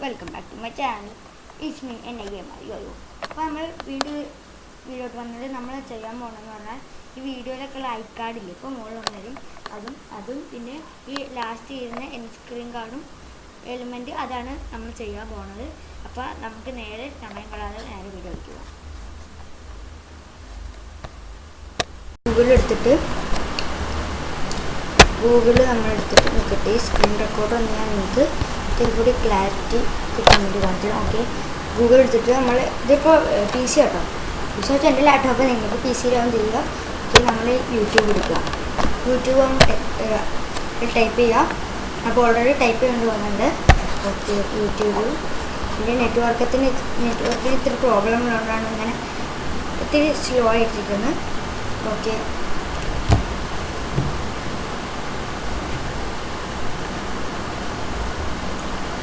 Welcome back to my channel it's me N I M yo അപ്പോൾ നമ്മൾ video വീഡിയോട്ട് വന്നത് നമ്മൾ ചെയ്യാൻ പോകണമെന്ന് പറഞ്ഞാൽ ഈ വീഡിയോയിലൊക്കെ ലൈക്ക് കാർഡില്ലേ ഇപ്പോൾ മുകളിൽ വന്നതും അതും അതും പിന്നെ ഈ ലാസ്റ്റ് ചെയ്യുന്ന എൻ സ്ക്രീൻ കാർഡും എലിമെന്റ് അതാണ് നമ്മൾ ചെയ്യാൻ പോണത്. അപ്പോൾ നമുക്ക് നേരെ സമയം കളയാതെ നേരെ വീഡിയോ വയ്ക്കുക ഗൂഗിൾ എടുത്തിട്ട് ഗൂഗിൾ നമ്മളെടുത്തിട്ട് നിൽക്കട്ടെ ഈ സ്ക്രീൻ റെക്കോർഡ് ഞാൻ നിങ്ങൾക്ക് ഇത്തിരി കൂടി ക്ലാരിറ്റി കിട്ടാൻ വേണ്ടി കാണിച്ചു ഓക്കെ ഗൂഗിൾ എടുത്തിട്ട് നമ്മൾ ഇതിപ്പോൾ പി സി കേട്ടോ പി സി വെച്ചാൽ എന്റെ ലാപ്ടോപ്പ് നിങ്ങൾക്ക് പി സിയിലാവും ചെയ്യുക? ഇത് നമ്മൾ യൂട്യൂബ് എടുക്കുക. യൂട്യൂബ് ടൈപ്പ് ചെയ്യുക. അപ്പോൾ ഓൾറെഡി ടൈപ്പ് ചെയ്യേണ്ടി വന്നിട്ടുണ്ട്. ഓക്കെ യൂട്യൂബ് പിന്നെ നെറ്റ്വർക്കത്തിന് നെറ്റ്വർക്കിന് ഇത്തിരി പ്രോബ്ലം ഉള്ളതുകൊണ്ടാണ് ഇങ്ങനെ ഇത്തിരി സ്ലോ ആയിട്ടിരിക്കുന്നത് ഓക്കെ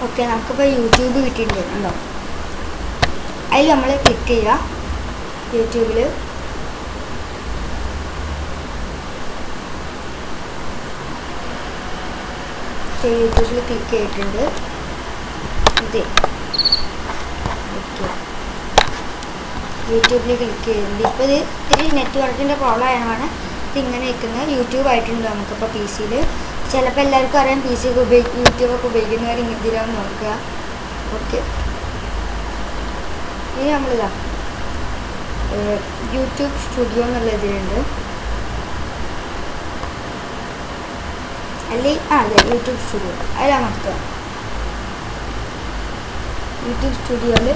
ഓക്കെ നമുക്കിപ്പോൾ യൂട്യൂബ് കിട്ടിയിട്ടുണ്ട് ഉണ്ടോ അതിൽ നമ്മൾ ക്ലിക്ക് ചെയ്യുക. യൂട്യൂബിൽ യൂട്യൂബിൽ ക്ലിക്ക് ചെയ്തിട്ടുണ്ട്. ഇത് ഓക്കെ. യൂട്യൂബിൽ ക്ലിക്ക് ചെയ്തിട്ടുണ്ട് ഇപ്പോൾ ഇത് ഇത്തിരി നെറ്റ്വർക്കിന്റെ പ്രോബ്ലം ആയതാണ് ഇത് ഇങ്ങനെ നിൽക്കുന്നത് യൂട്യൂബ് ആയിട്ടുണ്ട് നമുക്കിപ്പോൾ പി സിയിൽ ചിലപ്പോൾ എല്ലാവർക്കും അറിയാം പി സി ഒക്കെ ഉപയോഗി യൂട്യൂബൊക്കെ ഉപയോഗിക്കുന്നവർ ഇങ്ങനെ നോക്കുക. ഓക്കെ ഇനി നമ്മളിതാ യൂട്യൂബ് സ്റ്റുഡിയോ എന്നുള്ള ഇതിലുണ്ട്. അല്ലെ ആ അതെ യൂട്യൂബ് സ്റ്റുഡിയോ അതിലമർത്തുക യൂട്യൂബ് സ്റ്റുഡിയോയിൽ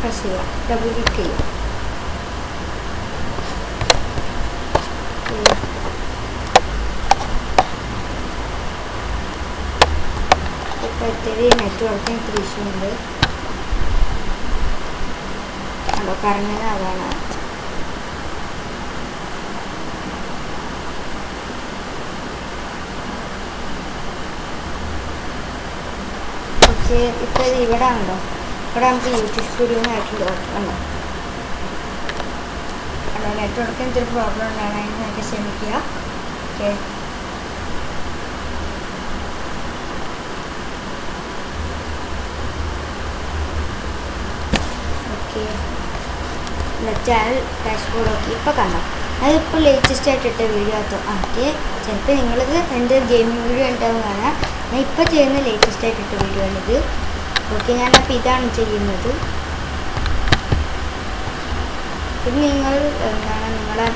പ്രസ് ചെയ്യുക. ഡബിൾ ക്ലിക്ക് ചെയ്യുക ഇപ്പോൾ ഇത്തിരി നെറ്റ്വർക്കിന് ഇത്തിരി ഇഷ്യൂ ഉണ്ട് അതോ കറങ്ങുന്നത് അതാണ്. പക്ഷേ ഇപ്പോൾ ഇത് ഇവിടെ ഉണ്ടോ? ഇവിടെ നമുക്ക് യൂട്യൂബ് സ്റ്റുഡിയോ ആയിട്ടുണ്ട് ഉണ്ടോ? നെറ്റ്വർക്കിന് ഇത്തിരി പ്രോബ്ലം ഉണ്ടാണെങ്കിൽ നമുക്ക് ക്ഷമിക്കുക okay. Okay channel dashboard okay ഇപ്പോൾ കണ്ടോ? അതിപ്പോൾ ലേറ്റസ്റ്റ് ആയിട്ട് ഇട്ട വീഡിയോ ആട്ടോ ഓക്കെ ചിലപ്പോൾ നിങ്ങളിത് എന്റെ ഗെയിമിംഗ് വീഡിയോ ഉണ്ടാവും കാണാം. ഞാൻ ഇപ്പോൾ ചെയ്യുന്ന ലേറ്റസ്റ്റ് ആയിട്ട് ഇട്ട വീഡിയോ ആണിത്. ഓക്കെ ഞാനപ്പോൾ ഇതാണ് ചെയ്യുന്നത്. പിന്നെ നിങ്ങൾ എന്താണ് നിങ്ങളെ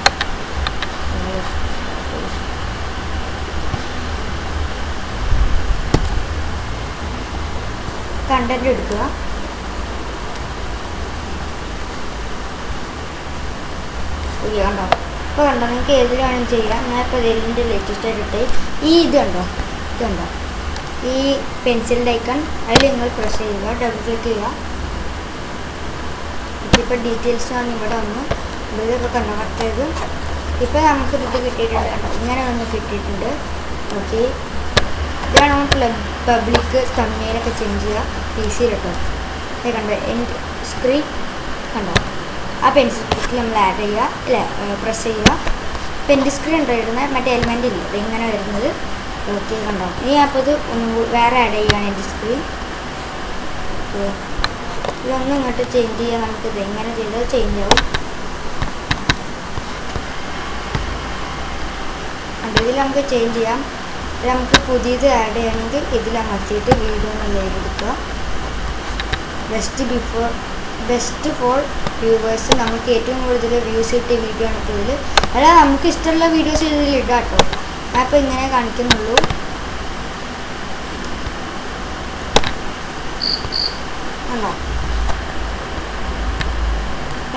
കണ്ടന്റ് എടുക്കുക. വീഡിയോ കണ്ടോ? ഇപ്പോൾ കണ്ടോ? നിങ്ങൾക്ക് ഏത് വേണം ചെയ്യാം. ഞാൻ ഇപ്പോൾ ഇതിന്റെ ലേറ്റസ്റ്റ് ആയിട്ട് ഈ ഇത് കണ്ടോ? ഇത് കണ്ടോ? ഈ പെൻസിലിന്റെ ഐക്കൺ അതിൽ നിങ്ങൾ പ്രസ് ചെയ്യുക. ഡബിൾ ക്ലിക്ക് ചെയ്യുക. ഇതിപ്പോൾ ഡീറ്റെയിൽസ് ആണ് ഇവിടെ വന്നു ഇതൊക്കെ കണ്ടോ? കറക്റ്റ് ഇപ്പോൾ നമുക്ക് ഇത് കിട്ടിയിട്ടുണ്ട് ഇങ്ങനെ ഒന്ന് കിട്ടിയിട്ടുണ്ട്. ഓക്കെ ഇതാണ് നമുക്ക് പബ്ലിക് തമ്മിലൊക്കെ ചേഞ്ച് ചെയ്യുക. കേട്ടോ കണ്ടോ? എന്റെ സ്ക്രീൻ കണ്ടോ? ആ പെൻസിൽ സ്റ്റിക്കിൽ നമ്മൾ ആഡ് ചെയ്യുക അല്ലേ? പ്രസ് ചെയ്യുക. പെൻസിൽ സ്ക്രീൻ ഉണ്ടായിരുന്ന മറ്റേ എലിമെന്റ് ഇല്ല? അത് ഇങ്ങനെ വരുന്നത്. ഓക്കെ കണ്ടോ? ഇനി അപ്പോൾ ഇത് ഒന്ന് വേറെ ആഡ് ചെയ്യുകയാണ് എന്റെ സ്ക്രീൻ ഇതൊന്നും ഇങ്ങോട്ട് ചേഞ്ച് ചെയ്യാൻ നമുക്ക് ഇത് എങ്ങനെ ചെയ്താൽ ചേഞ്ച് ആവും. ഇതിൽ നമുക്ക് ചേഞ്ച് ചെയ്യാം. നമുക്ക് പുതിയത് ആഡ് ചെയ്യണമെങ്കിൽ ഇതിൽ അമർത്തിയിട്ട് വീഡിയോ എന്നുള്ളത് എടുക്കുക. Just before best for viewers നമുക്ക് ഏറ്റവും കൂടുതൽ വ്യൂസ് കിട്ടിയ വീഡിയോ ആണ് ഇപ്പോൾ ഇതിൽ അല്ല നമുക്ക് ഇഷ്ടമുള്ള വീഡിയോസ് ഇതിൽ ഇടാം കേട്ടോ. അപ്പോൾ ഇങ്ങനെ കാണിക്കുന്നുള്ളൂ. ആണോ?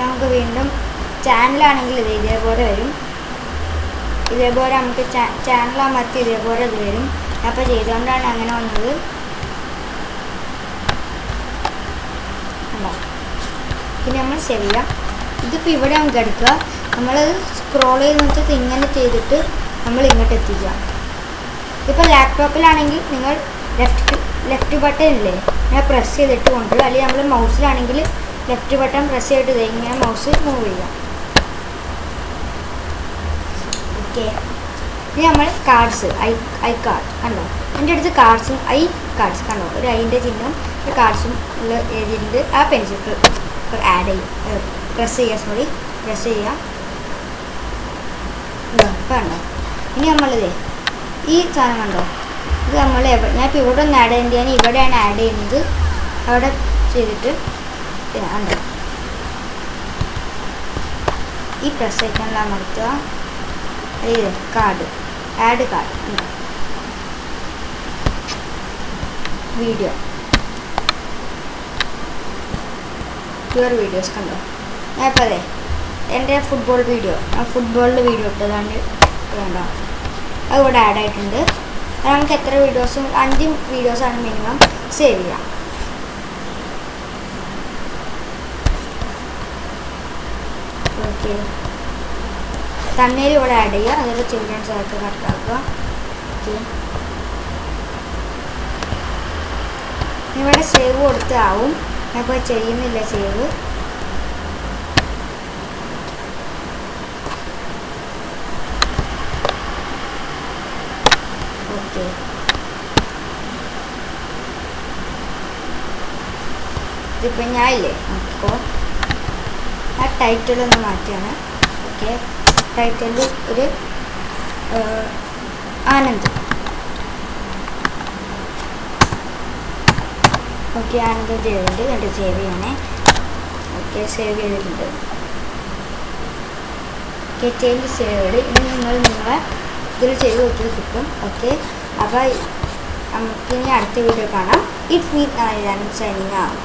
നമുക്ക് വീണ്ടും ചാനലാണെങ്കിൽ ഇത് ഇതേപോലെ വരും. ഇതേപോലെ നമുക്ക് ചാനലാ അമർത്തി ഇതേപോലെ ഇത് വരും. അപ്പോൾ ചെയ്തുകൊണ്ടാണ് അങ്ങനെ വന്നത്. പിന്നെ നമ്മൾ ശരിയാ. ഇതിപ്പോൾ ഇവിടെ നമുക്ക് എടുക്കുക നമ്മൾ സ്ക്രോൾ ചെയ്ത് ഇങ്ങനെ ചെയ്തിട്ട് നമ്മൾ ഇങ്ങോട്ട് എത്തിക്കുക. ഇപ്പോൾ ലാപ്ടോപ്പിലാണെങ്കിൽ നിങ്ങൾ ലെഫ്റ്റ് ലെഫ്റ്റ് ബട്ടൺ ഇല്ലേ? ഇങ്ങനെ പ്രസ് ചെയ്തിട്ട് കൊണ്ട് അല്ലെങ്കിൽ നമ്മൾ മൗസിലാണെങ്കിൽ ലെഫ്റ്റ് ബട്ടൺ പ്രസ് ചെയ്തിട്ട് ഇങ്ങനെ മൗസ് മൂവ് ചെയ്യാം ഓക്കെ ഇനി നമ്മൾ കാർഡ്സ് ഐ ഐ കാർഡ് കണ്ടോ? എന്റെ അടുത്ത് കാർഡ്സും ഐ കാർഡ്സ് കണ്ടോ? ഒരു ഐന്റെ ചിഹ്നം കാർഡ്സും ഉള്ള എഴുതിയിട്ടുണ്ട് ആ പെൻസിൽ ആഡ് ചെയ്യും പ്രസ് ചെയ്യുക സോറി പ്രസ് ചെയ്യുക വേണ്ട ഇനി നമ്മളിതേ ഈ സാധനം കണ്ടോ ഇത് നമ്മൾ ഞാൻ ഇപ്പോൾ ഇവിടെ ഒന്ന് ആഡ് ചെയ്യേണ്ടത് ഞാൻ ഇവിടെയാണ് ആഡ് ചെയ്യുന്നത് അവിടെ ചെയ്തിട്ട് പിന്നെ ഉണ്ടോ ഈ പ്രസ് ഐക്കണിൽ അമർത്തുക ഇത് card add card video pure videos കണ്ടോ? ഞാൻ ഇപ്പോൾ അതെ എന്റെ ഫുട്ബോൾ വീഡിയോ ആ ഫുട്ബോളിന്റെ വീഡിയോ ഇട്ടതാണ് കണ്ടോ? അത് ഇവിടെ ആഡ് ആയിട്ടുണ്ട്. നമുക്ക് എത്ര വീഡിയോസും അഞ്ച് വീഡിയോസാണ് മിനിമം സേവ് ചെയ്യാം. ഓക്കെ തണ്ണീർ ഇവിടെ ആഡ് ചെയ്യുക. അതിൽ ചിൽഡ്രൻസ് ആയിട്ട് കറക്റ്റാക്കുക ഓക്കെ ഇവിടെ സേവ് കൊടുത്താവും. ഞാൻ ഇപ്പോൾ ചെയ്യുന്നില്ല സേവ് ഓക്കെ. ഇതിപ്പോൾ ഞാൻ ഇല്ലേ അപ്പോൾ ആ ടൈറ്റിൽ ഒന്ന് മാറ്റിയാണ്. ഓക്കെ. ടൈറ്റിൽ ഒരു ആനന്ദ്. ഓക്കെ ആനന്ദ് ചെയ്തിട്ടുണ്ട് കണ്ട്? സേവ് ചെയ്യണേ. ഓക്കെ സേവ് ചെയ്തിട്ടുണ്ട്. ഓക്കെ ചേഞ്ച് സേവ് ഇനി നിങ്ങൾ നിങ്ങളെ ഇതിൽ ചെയ്ത് നോക്കി കിട്ടും. ഓക്കെ അപ്പോൾ നമുക്കിനി അടുത്ത വീഡിയോ കാണാം. ഇഫ് ഇറ്റ് മീ സൈനിങ് ആവും